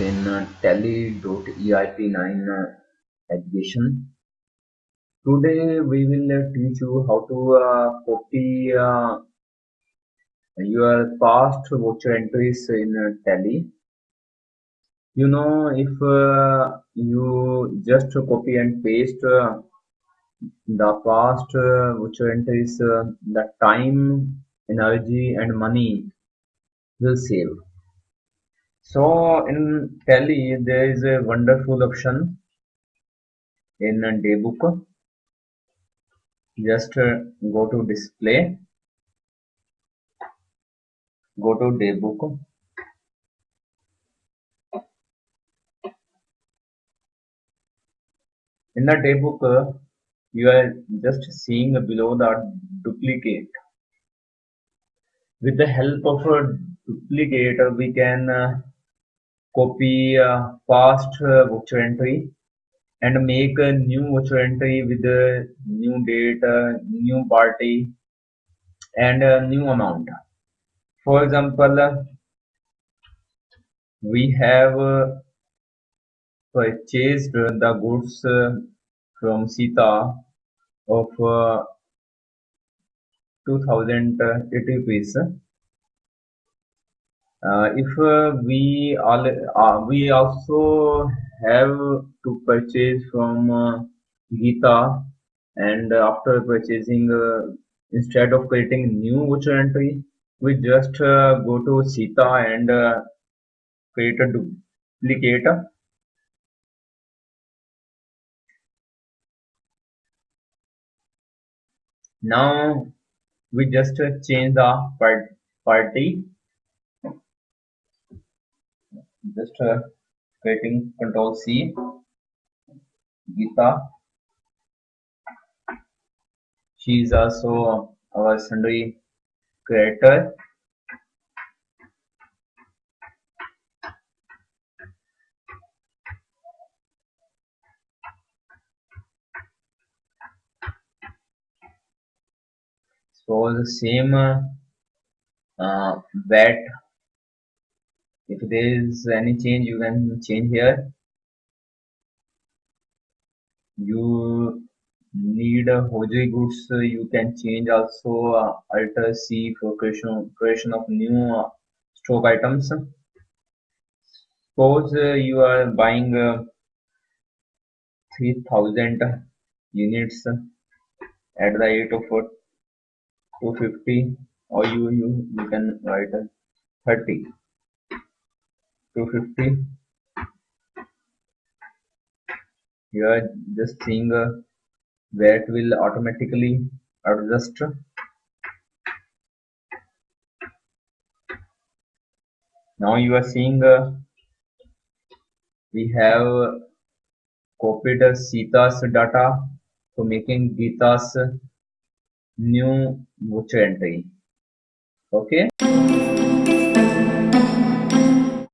In uh, Tally.eip9 uh, education. Today we will uh, teach you how to uh, copy uh, your past voucher entries in uh, Tally. You know if you just copy and paste the past uh, voucher entries, uh, the time, energy and money will save. So in Tally there is a wonderful option in a daybook. Just uh, go to display, go to daybook. In the daybook, uh, you are just seeing below the duplicate. With the help of a duplicator, we can uh, copy uh, past uh, voucher entry and make a new voucher entry with a new date, uh, new party and a new amount. For example, uh, we have uh, purchased the goods uh, from Sita of uh, 2080 rupees. Uh, if uh, we all uh, we also have to purchase from Geeta and after purchasing instead of creating new voucher entry we just go to Sita and create a duplicate. Now we just change the party just uh, creating control C Gita she is also our sundry creditor. So the same uh, uh, VAT if there is any change you can change here. You need a hojai goods you can change also uh, alter c for creation, creation of new uh, stock items. Suppose uh, you are buying uh, 3000 units at the rate of 250 or you you, you can write 30 250 you are just seeing uh, where it will automatically adjust. Now you are seeing uh, we have copied Sita's data for making Gita's new voucher entry. Okay